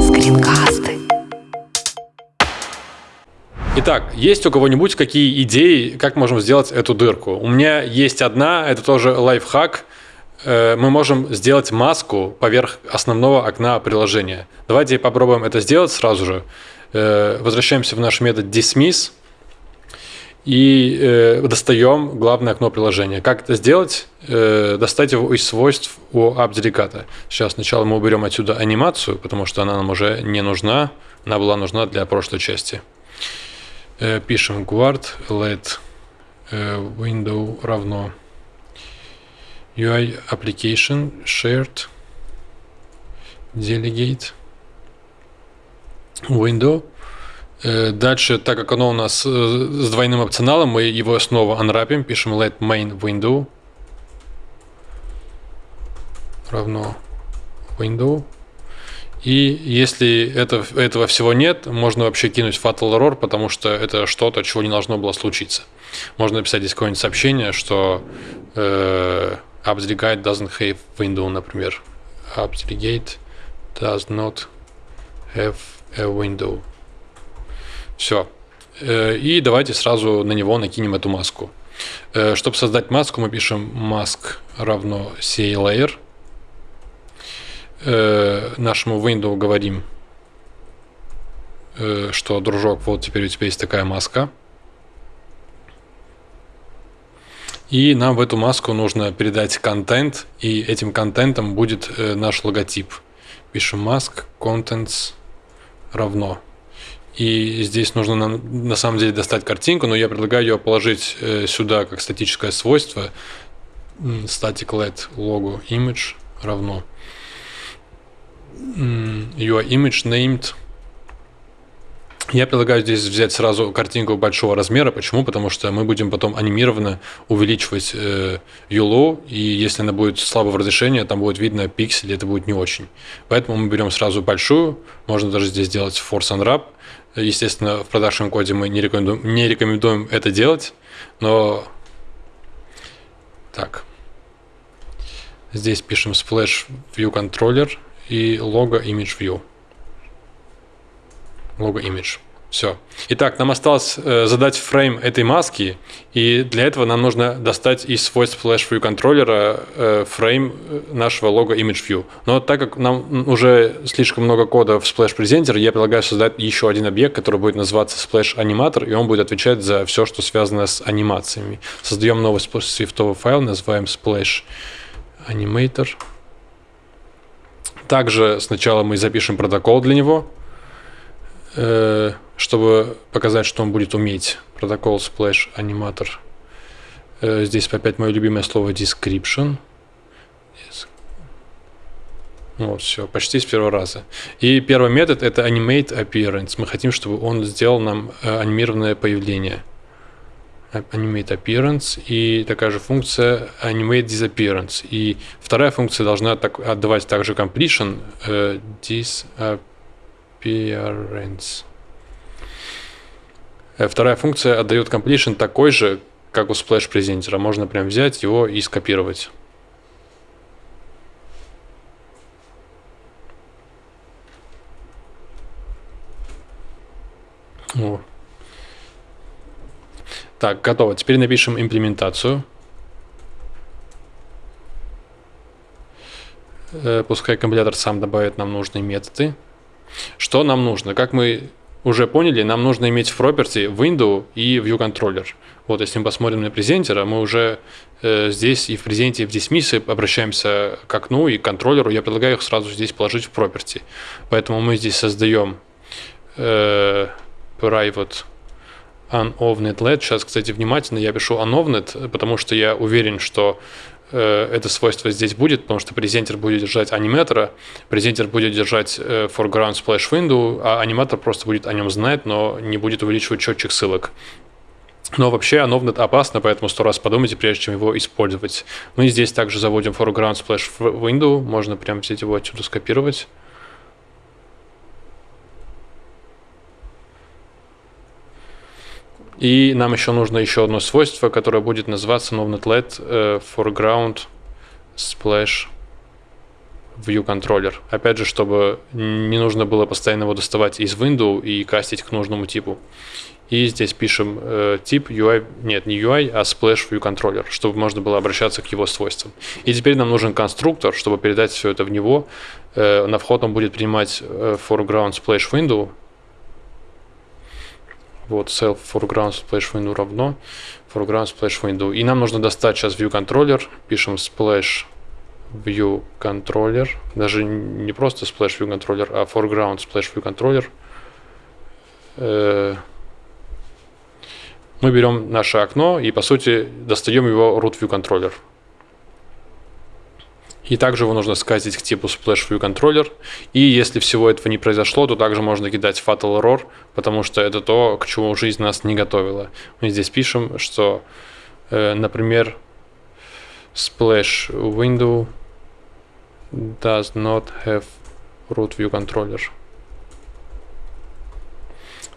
Скринкасты. Итак, есть у кого-нибудь какие идеи, как можем сделать эту дырку? У меня есть одна, это тоже лайфхак. Э, Мы можем сделать маску поверх основного окна приложения. Давайте попробуем это сделать сразу же. Э, Возвращаемся в наш метод dismiss и э, достаем главное окно приложения. Как это сделать? Э, достать его из свойств у AppDelegate. Сейчас сначала мы уберем отсюда анимацию, потому что она нам уже не нужна. Она была нужна для прошлой части. Э, пишем guard let э, window равно UI application shared delegate window Дальше, так как оно у нас э, с двойным опционалом, мы его снова анрапим, пишем let main window равно window. И если это, этого всего нет, можно вообще кинуть fatal error, потому что это что-то, чего не должно было случиться. Можно написать здесь какое-нибудь сообщение, что э, appsdelegate doesn't have window, например. appsdelegate does not have a window. Все. Э, И давайте сразу на него накинем эту маску. Э, Чтобы создать маску, мы пишем mask равно CLayer. Э, Нашему window говорим, что, дружок, вот теперь у тебя есть такая маска. И нам в эту маску нужно передать контент, и этим контентом будет наш логотип. Пишем mask contents равно. И здесь нужно нам, на самом деле достать картинку, но я предлагаю ее положить э, сюда как статическое свойство. Static let logo image равно your image named. Я предлагаю здесь взять сразу картинку большого размера. Почему? Потому что мы будем потом анимированно увеличивать э, ULO, и если она будет слабого разрешения, там будет видно пиксели, это будет не очень. Поэтому мы берем сразу большую, можно даже здесь сделать force unwrap. Естественно, в продакшн коде мы не рекомендуем, не рекомендуем это делать, но так. Здесь пишем splash view controller и logo image view. Logo image. Все. Итак, нам осталось э, задать фрейм этой маски, и для этого нам нужно достать из свойств Flash View контроллера э, фрейм э, нашего лого Image View. Но так как нам уже слишком много кода в Splash Presenter, я предлагаю создать еще один объект, который будет называться Splash Animator, и он будет отвечать за все, что связано с анимациями. Создаем новый свифтовый файл, называем Splash Animator. Также сначала мы запишем протокол для него, э, чтобы показать, что он будет уметь. Протокол Splash Animator. Э, Здесь опять мое любимое слово description. Дес- Вот, все, почти с первого раза. И первый метод это animate appearance. Мы хотим, чтобы он сделал нам э, анимированное появление. А- Animate appearance и такая же функция animate disappearance. И вторая функция должна так, отдавать также completion э, disappearance. Э, Вторая функция отдает completion такой же, как у Splash презентера. Можно прям взять его и скопировать. О. Так, готово. Теперь напишем имплементацию. Э, Пускай компилятор сам добавит нам нужные методы. Что нам нужно? Как мы уже поняли, нам нужно иметь в property window и view controller. Вот если мы посмотрим на презентера, мы уже э, здесь и в презенте, и в dismiss обращаемся к окну и к контроллеру. Я предлагаю их сразу здесь положить в property. Поэтому мы здесь создаем э, private unovnet let. Сейчас, кстати, внимательно я пишу unovnet, потому что я уверен, что это свойство здесь будет, потому что презентер будет держать аниматора, презентер будет держать э, foreground splash window, а аниматор просто будет о нем знать, но не будет увеличивать счетчик ссылок. Но вообще Anovnet опасно, поэтому сто раз подумайте, прежде чем его использовать. Мы здесь также заводим foreground splash window, можно прям взять его отсюда скопировать. И нам еще нужно еще одно свойство, которое будет называться novnet let э, foreground splash view controller. Опять же, чтобы не нужно было постоянно его доставать из window и кастить к нужному типу. И здесь пишем э, тип UI, нет, не UI, а splash view controller, чтобы можно было обращаться к его свойствам. И теперь нам нужен конструктор, чтобы передать все это в него. Э, на вход он будет принимать э, foreground splash window. Вот self foreground splash window равно foreground splash window. И нам нужно достать сейчас view controller. Пишем splash view controller. Даже не просто splash view controller, а foreground splash view controller. Э, мы берем наше окно и, по сути, достаем его root view controller. И также его нужно сказать к типу Splash View Controller. И если всего этого не произошло, то также можно кидать Fatal Error, потому что это то, к чему жизнь нас не готовила. Мы здесь пишем, что, э, например, Splash Window does not have root view controller.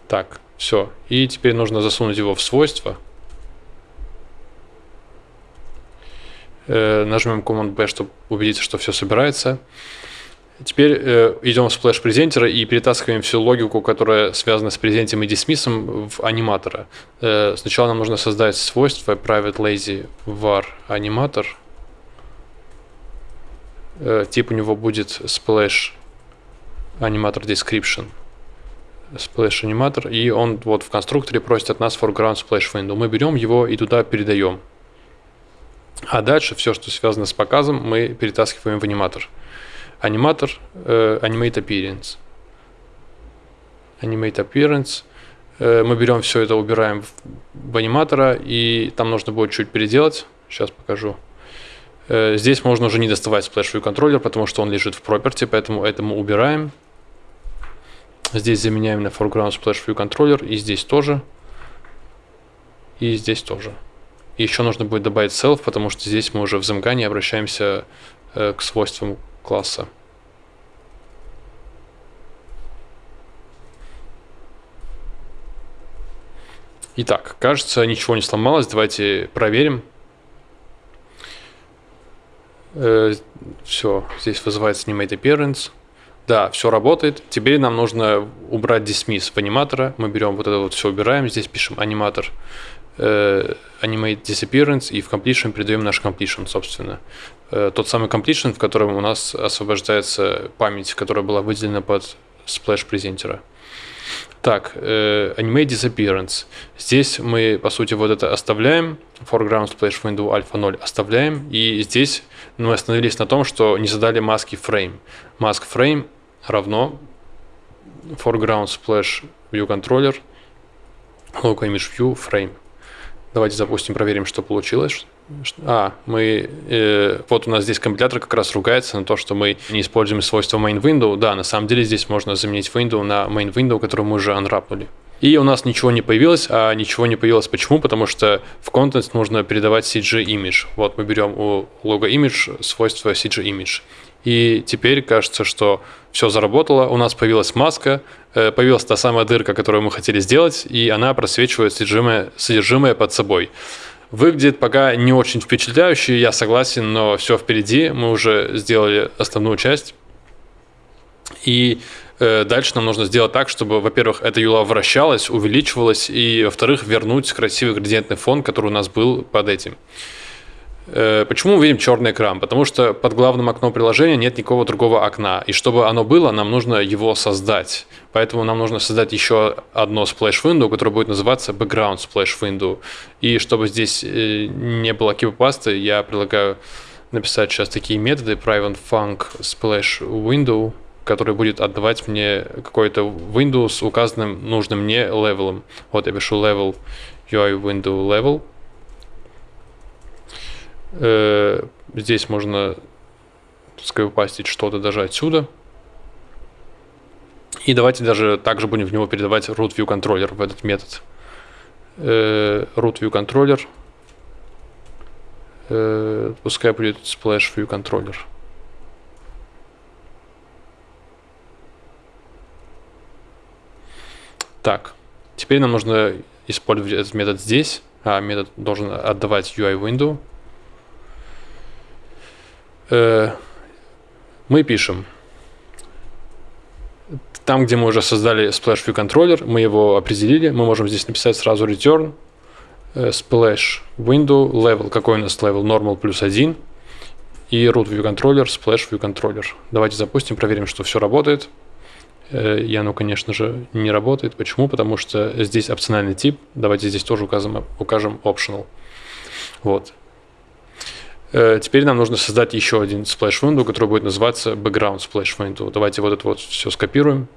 Так, все. И теперь нужно засунуть его в свойства. Нажмем Command-B, чтобы убедиться, что все собирается. Теперь э, идем в splash презентера и перетаскиваем всю логику, которая связана с презентом и дисмиссом в аниматора. Э, сначала нам нужно создать свойство private lazy var animator. Э, тип у него будет splash animator description splash animator, и он вот в конструкторе просит от нас foreground splash window. Мы берем его и туда передаем. А дальше все, что связано с показом, мы перетаскиваем в аниматор. Аниматор э, Animate Appearance. Animate Appearance. Э, мы берем все это, убираем в, в аниматора, и там нужно будет чуть переделать. Сейчас покажу. Э, здесь можно уже не доставать Splash View контроллер, потому что он лежит в property, поэтому это мы убираем. Здесь заменяем на foreground splash view controller. И здесь тоже. И здесь тоже. Еще нужно будет добавить self, потому что здесь мы уже в замгане обращаемся э, к свойствам класса. Итак, кажется, ничего не сломалось. Давайте проверим. Э, все, здесь вызывается animate appearance. Да, все работает. Теперь нам нужно убрать dismiss в аниматора. Мы берем вот это вот все убираем. Здесь пишем аниматор animate disappearance и в completion передаем наш completion, собственно. Э, тот самый completion, в котором у нас освобождается память, которая была выделена под splash презентера. Так, э, Animate Disappearance. Здесь мы, по сути, вот это оставляем. Foreground Splash Window Alpha 0 оставляем. И здесь мы остановились на том, что не задали маски frame. Mask frame равно foreground splash view controller local image view frame. Давайте запустим, проверим, что получилось. А, мы, э, вот у нас здесь компилятор как раз ругается на то, что мы не используем свойство main window. Да, на самом деле здесь можно заменить window на main window, которую мы уже unwrapнули. И у нас ничего не появилось, а ничего не появилось почему? Потому что в контент нужно передавать CG image. Вот мы берем у лого image свойство CG image. И теперь кажется, что все заработало, у нас появилась маска, э, появилась та самая дырка, которую мы хотели сделать, и она просвечивает содержимое, содержимое под собой. Выглядит пока не очень впечатляюще, я согласен, но все впереди, мы уже сделали основную часть. И дальше нам нужно сделать так, чтобы, во-первых, эта юла вращалась, увеличивалась, и, во-вторых, вернуть красивый градиентный фон, который у нас был под этим. Э, почему мы видим черный экран? Потому что под главным окном приложения нет никакого другого окна. И чтобы оно было, нам нужно его создать. Поэтому нам нужно создать еще одно splash window, которое будет называться background splash window. И чтобы здесь э, не было кипопасты, я предлагаю написать сейчас такие методы private func splash window, который будет отдавать мне какой-то window с указанным нужным мне левелом. Вот я пишу level UI window level – Э, здесь можно скайпастить что-то даже отсюда. И давайте даже также будем в него передавать root view controller в этот метод. Э, root view controller. Э, пускай будет splash view controller. Так, теперь нам нужно использовать этот метод здесь. А метод должен отдавать UI window. Э, мы пишем там, где мы уже создали Splash View контроллер, мы его определили, мы можем здесь написать сразу return э, splash window level, какой у нас level, normal плюс 1, и root view controller, splash view controller. Давайте запустим, проверим, что все работает. Э, и оно, конечно же, не работает. Почему? Потому что здесь опциональный тип. Давайте здесь тоже укажем, укажем optional. Вот. Э, теперь нам нужно создать еще один splash window, который будет называться background splash window. Давайте вот это вот все скопируем.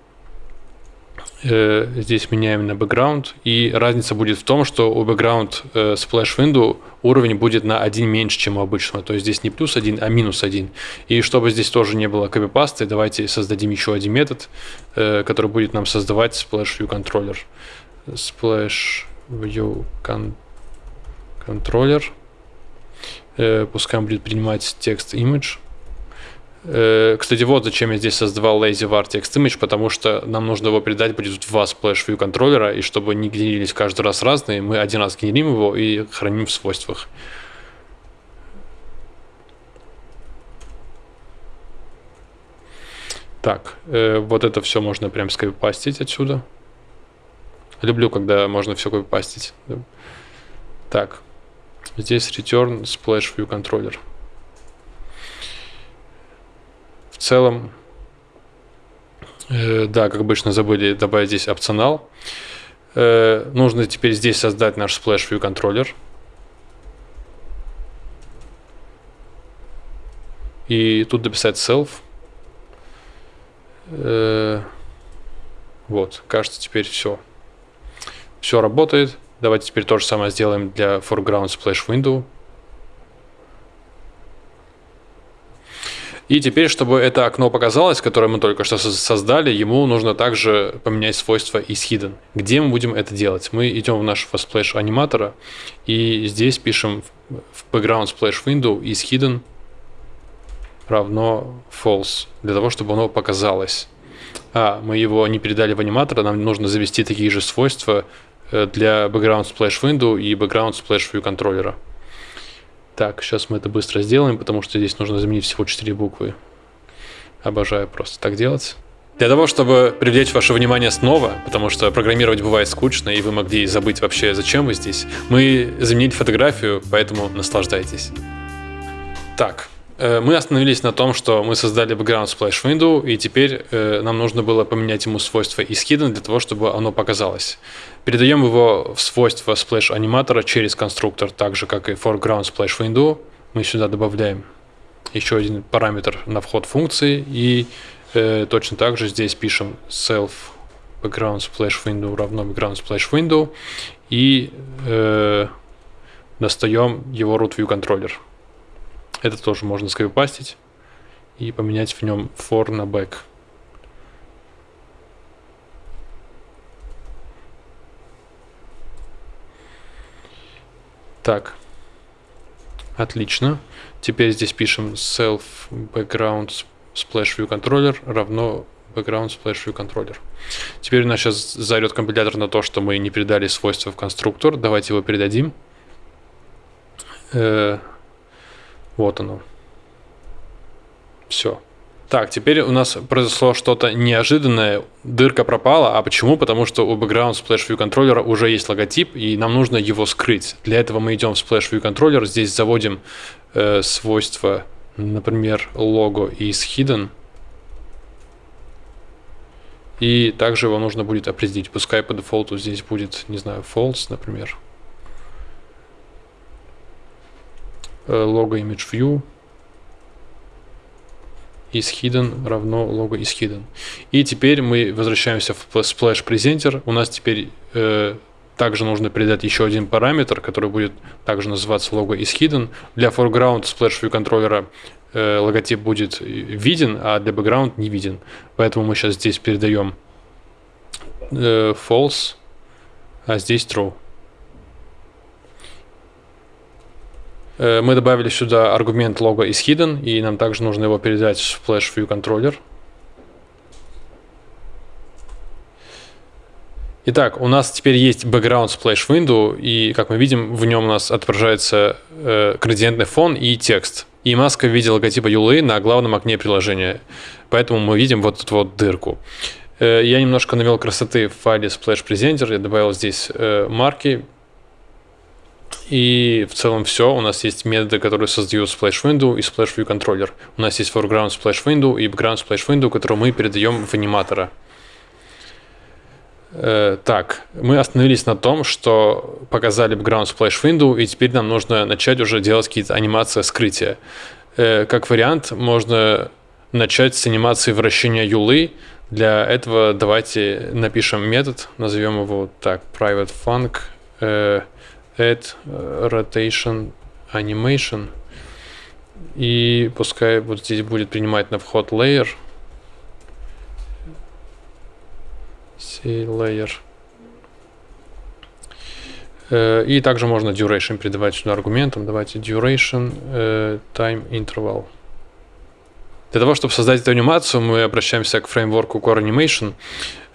Э, здесь меняем на background. И разница будет в том, что у background э, splash window уровень будет на один меньше, чем у обычного. То есть здесь не плюс один, а минус один. И чтобы здесь тоже не было копипасты, давайте создадим еще один метод, который будет нам создавать splash view controller. Splash view con controller. Э, пускай он будет принимать текст image. Э, кстати, вот зачем я здесь создавал lazyvar text image, потому что нам нужно его передать будет в два splash view контроллера, и чтобы не генерились каждый раз разные, мы один раз генерим его и храним в свойствах. Так, э, вот это все можно прям скопипастить отсюда. Люблю, когда можно все копипастить. Так, Здесь return splash view controller. В целом, э, да, как обычно забыли добавить здесь опционал. Э, нужно теперь здесь создать наш splash view контроллер. И тут дописать self. Э, вот, кажется, теперь все. Все работает. Давайте теперь то же самое сделаем для foreground splash window. И теперь, чтобы это окно показалось, которое мы только что создали, ему нужно также поменять свойство is hidden. Где мы будем это делать? Мы идем в нашего splash аниматора и здесь пишем в background splash window is hidden равно false, для того, чтобы оно показалось. А, мы его не передали в аниматор, нам нужно завести такие же свойства Э, для Background Splash Window и Background Splash View контроллера. Так, сейчас мы это быстро сделаем, потому что здесь нужно заменить всего 4 буквы. Обожаю просто так делать. Для того, чтобы привлечь ваше внимание снова, потому что программировать бывает скучно, и вы могли забыть вообще, зачем вы здесь, мы заменили фотографию, поэтому наслаждайтесь. Так, мы остановились на том, что мы создали background splash window, и теперь э, нам нужно было поменять ему свойство из hidden для того, чтобы оно показалось. Передаем его в свойство splash аниматора через конструктор, так же как и foreground splash window. Мы сюда добавляем еще один параметр на вход функции, и э, точно так же здесь пишем self background splash window равно background splash window, и э, достаем его root view контроллер. Это тоже можно скопипастить и поменять в нем for на back. Так, отлично. Теперь здесь пишем self background splash view controller равно background splash view controller. Теперь у нас сейчас заорет компилятор на то, что мы не передали свойства в конструктор. Давайте его передадим. Вот оно. Все. Так, теперь у нас произошло что-то неожиданное. Дырка пропала. А почему? Потому что у Background Splash View контроллера уже есть логотип, и нам нужно его скрыть. Для этого мы идем в Splash View контроллер, здесь заводим э, свойство, например, лого из Hidden. И также его нужно будет определить. Пускай по дефолту здесь будет, не знаю, false, например. Э, image view is hidden равно logo is hidden. И теперь мы возвращаемся в splash presenter. У нас теперь э, также нужно передать еще один параметр, который будет также называться logo is hidden. Для foreground splash view контроллера э, логотип будет виден, а для background не виден. Поэтому мы сейчас здесь передаем э, false, а здесь true. Мы добавили сюда аргумент лого is hidden, и нам также нужно его передать в Flash View Controller. Итак, у нас теперь есть background splash window, и как мы видим, в нем у нас отображается э, градиентный фон и текст. и маска в виде логотипа Юлы на главном окне приложения. Поэтому мы видим вот эту вот дырку. Э, я немножко навел красоты в файле Splash Presenter, я добавил здесь э, марки, и в целом все. У нас есть методы, которые создают Splash Window и Splash View Controller. У нас есть foreground Splash Window и background Splash Window, которые мы передаем в аниматора. Э, так, мы остановились на том, что показали background splash window, и теперь нам нужно начать уже делать какие-то анимации скрытия. Э, как вариант, можно начать с анимации вращения юлы. Для этого давайте напишем метод, назовем его так, private func э, add rotation animation. И пускай вот здесь будет принимать на вход layer – C layer. Э, и также можно duration передавать сюда аргументом. Давайте duration э, time interval. Для того, чтобы создать эту анимацию, мы обращаемся к фреймворку Core Animation.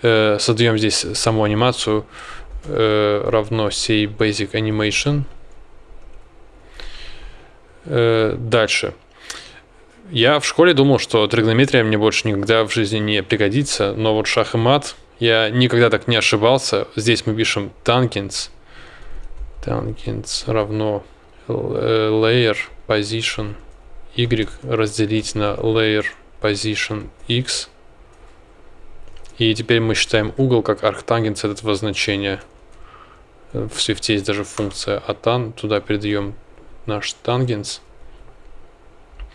Э, создаем здесь саму анимацию равно say basic animation. Дальше. Я в школе думал, что тригонометрия мне больше никогда в жизни не пригодится, но вот шах и мат – я никогда так не ошибался. Здесь мы пишем tangents. Tangents равно э, layer position y разделить на layer position x. И теперь мы считаем угол как arctangents этого значения. В Swift есть даже функция atan. Туда передаем наш tangents.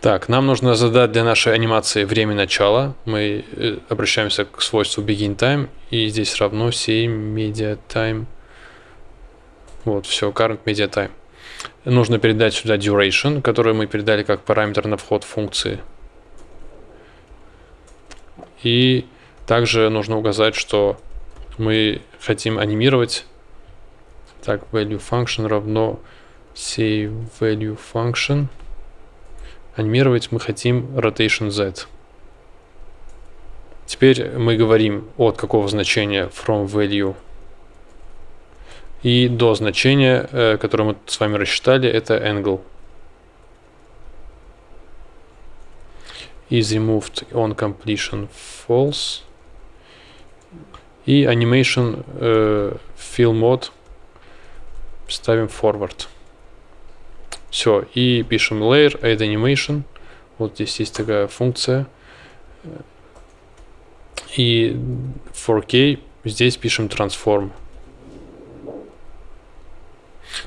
Так, нам нужно задать для нашей анимации время начала. Мы э, обращаемся к свойству begin time, и здесь равно 7 media time. Вот, все, current media time. Нужно передать сюда duration, который мы передали как параметр на вход функции. И также нужно указать, что мы хотим анимировать. Так, value function равно save value function – анимировать мы хотим rotation z. Теперь мы говорим от какого значения from value и до значения, э, которое мы с вами рассчитали, это angle. Is removed on completion false. И animation э, fill mode ставим forward. Все, и пишем layer, add animation. Вот здесь есть такая функция. И 4K здесь пишем transform.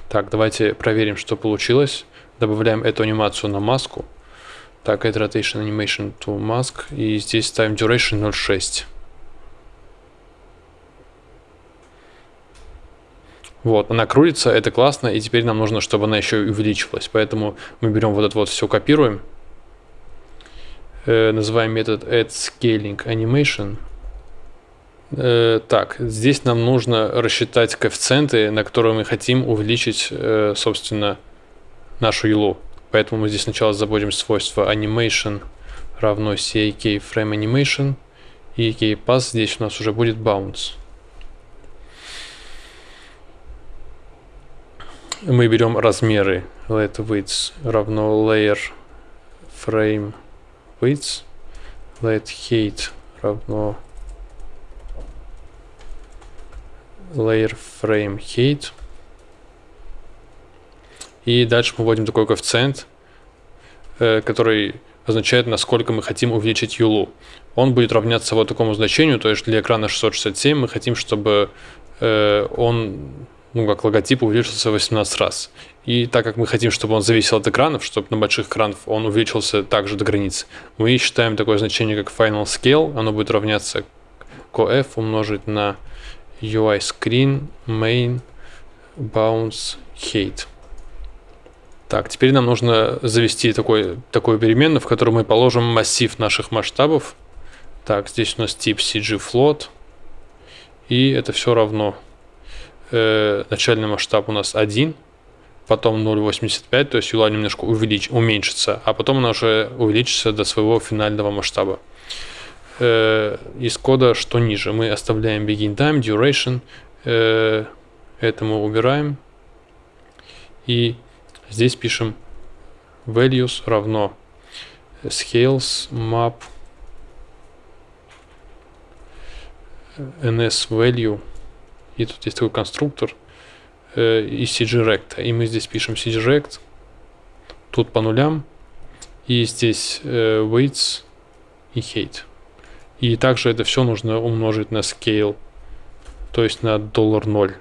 Так, давайте проверим, что получилось. Добавляем эту анимацию на маску. Так, add rotation animation to mask. И здесь ставим duration 0.6. Вот, она крутится, это классно, и теперь нам нужно, чтобы она еще и увеличивалась. Поэтому мы берем вот это вот все, копируем. Э, называем метод add scaling animation. Э, так, здесь нам нужно рассчитать коэффициенты, на которые мы хотим увеличить, э, собственно, нашу елу. Поэтому мы здесь сначала забудем свойство animation равно CAK frame animation, и kpass здесь у нас уже будет bounce. Мы берем размеры. Let width равно layer frame width. Let height равно layer frame height. И дальше мы вводим такой коэффициент э, который означает насколько мы хотим увеличить юлу он будет равняться вот такому значению то есть для экрана 667 мы хотим чтобы э, он ну, как логотип увеличился 18 раз. И так как мы хотим, чтобы он зависел от экранов, чтобы на больших экранах он увеличился также до границы, мы считаем такое значение, как final scale, оно будет равняться cof умножить на UI screen main bounce height. Так, теперь нам нужно завести такой, такую переменную, в которую мы положим массив наших масштабов. Так, здесь у нас тип CG float. И это все равно э, начальный масштаб у нас 1, потом 0,85, то есть юла немножко увелич, уменьшится, а потом она уже увеличится до своего финального масштаба. Э, из кода что ниже? Мы оставляем begin time, duration, э, это мы убираем, и здесь пишем values равно scales map ns value и тут есть такой конструктор э, из cgrect и мы здесь пишем cgrect тут по нулям и здесь э, weights и height. И также это все нужно умножить на scale то есть на доллар ноль.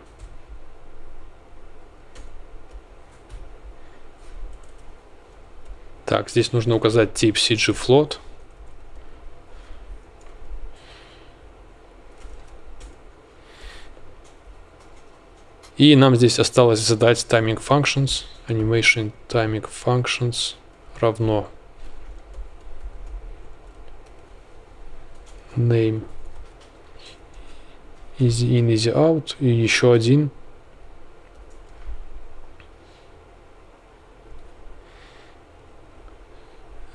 Так, здесь нужно указать тип cgfloat. И нам здесь осталось задать timing functions, animation timing functions равно name easy in, easy out и еще один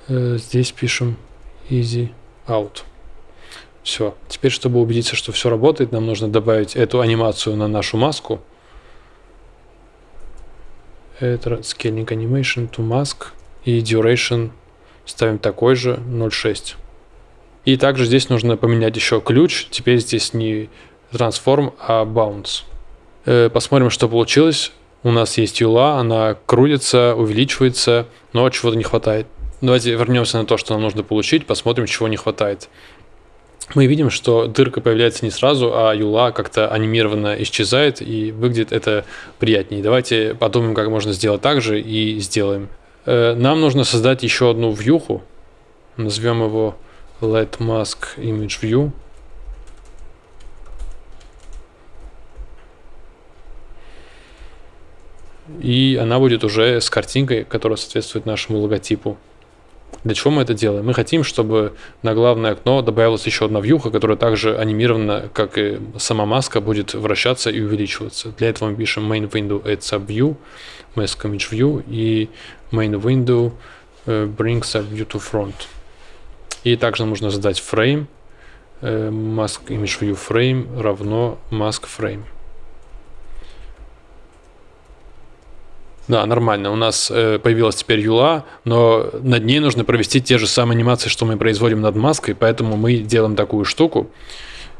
Э, здесь пишем easy out. Все. Теперь, чтобы убедиться, что все работает, нам нужно добавить эту анимацию на нашу маску. Это scaling animation to mask и duration ставим такой же 0.6. И также здесь нужно поменять еще ключ. Теперь здесь не transform, а bounce. Э, посмотрим, что получилось. У нас есть юла, она крутится, увеличивается, но чего-то не хватает. Давайте вернемся на то, что нам нужно получить, посмотрим, чего не хватает. Мы видим, что дырка появляется не сразу, а юла как-то анимированно исчезает, и выглядит это приятнее. Давайте подумаем, как можно сделать так же, и сделаем. Э, нам нужно создать еще одну вьюху. Назовем его let mask image view. И она будет уже с картинкой, которая соответствует нашему логотипу. Для чего мы это делаем? Мы хотим, чтобы на главное окно добавилась еще одна вьюха, которая также анимирована, как и сама маска, будет вращаться и увеличиваться. Для этого мы пишем main window add subview, mask image view и main window uh, bring subview to front. И также нам нужно задать frame, uh, mask image view frame равно mask frame. Да, нормально. У нас э, появилась теперь юла, но над ней нужно провести те же самые анимации, что мы производим над маской, поэтому мы делаем такую штуку.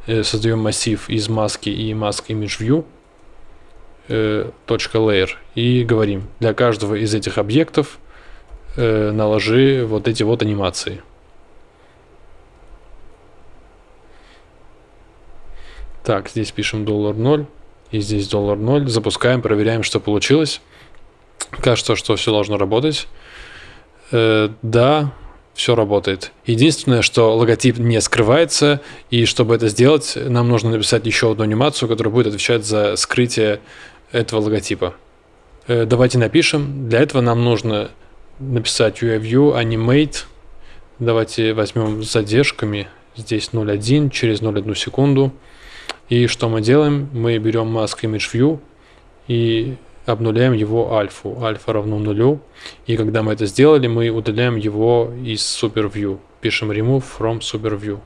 Э, создаем массив из маски и mask image view э, .layer и говорим, для каждого из этих объектов наложи вот эти вот анимации. Так, здесь пишем доллар 0 и здесь доллар 0. Запускаем, проверяем, что получилось. Кажется, что все должно работать. Э, да, все работает. Единственное, что логотип не скрывается, и чтобы это сделать, нам нужно написать еще одну анимацию, которая будет отвечать за скрытие этого логотипа. Э, давайте напишем. Для этого нам нужно написать UIView animate. Давайте возьмем с задержками. Здесь 0.1 через 0.1 секунду. И что мы делаем? Мы берем mask image view и обнуляем его альфу. Альфа равно нулю. И когда мы это сделали, мы удаляем его из SuperView. Пишем remove from SuperView.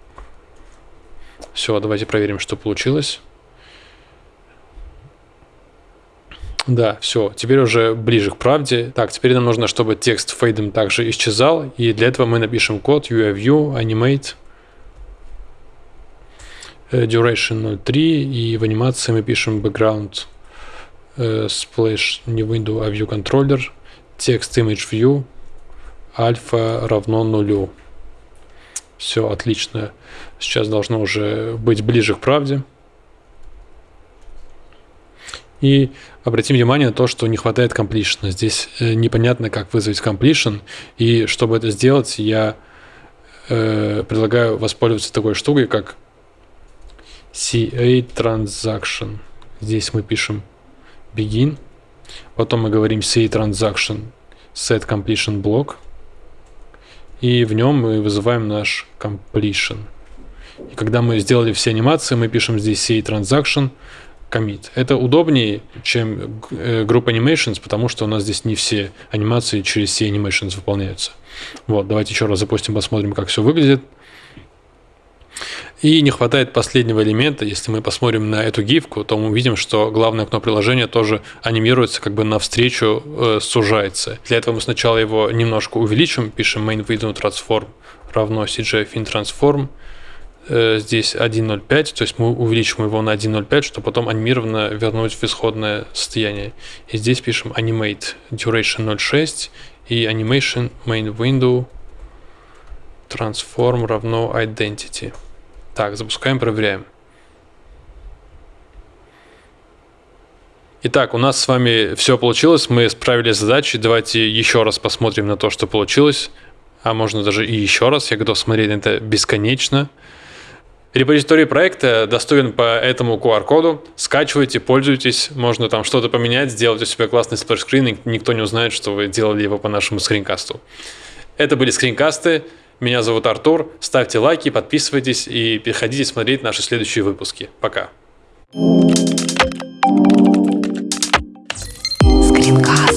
Все, давайте проверим, что получилось. Да, все, теперь уже ближе к правде. Так, теперь нам нужно, чтобы текст фейдом также исчезал. И для этого мы напишем код UIView animate э, duration 0.3 и в анимации мы пишем background splash не window, а view controller, text image view, альфа равно нулю. Все отлично. Сейчас должно уже быть ближе к правде. И обратим внимание на то, что не хватает completion. Здесь э, непонятно, как вызвать completion. И чтобы это сделать, я э, предлагаю воспользоваться такой штукой, как CA Transaction. Здесь мы пишем begin. Потом мы говорим say transaction set completion block. И в нем мы вызываем наш completion. И когда мы сделали все анимации, мы пишем здесь say transaction commit. Это удобнее, чем э, Group Animations, потому что у нас здесь не все анимации через C Animations выполняются. Вот, давайте еще раз запустим, посмотрим, как все выглядит. И не хватает последнего элемента. Если мы посмотрим на эту гифку, то мы увидим, что главное окно приложения тоже анимируется, как бы навстречу э, сужается. Для этого мы сначала его немножко увеличим, пишем main window transform равно cgfin transform. Э, здесь 1.05, то есть мы увеличим его на 1.05, чтобы потом анимированно вернуть в исходное состояние. И здесь пишем animate duration 0.6 и animation main window transform равно identity. Так, запускаем, проверяем. Итак, у нас с вами все получилось, мы справились с задачей. Давайте еще раз посмотрим на то, что получилось. А можно даже и еще раз, я готов смотреть на это бесконечно. Репозиторий проекта доступен по этому QR-коду. Скачивайте, пользуйтесь. Можно там что-то поменять, сделать у себя классный splash screen, и никто не узнает, что вы делали его по нашему скринкасту. Это были скринкасты. Меня зовут Артур. Ставьте лайки, подписывайтесь и переходите смотреть наши следующие выпуски. Пока. Скринкаст.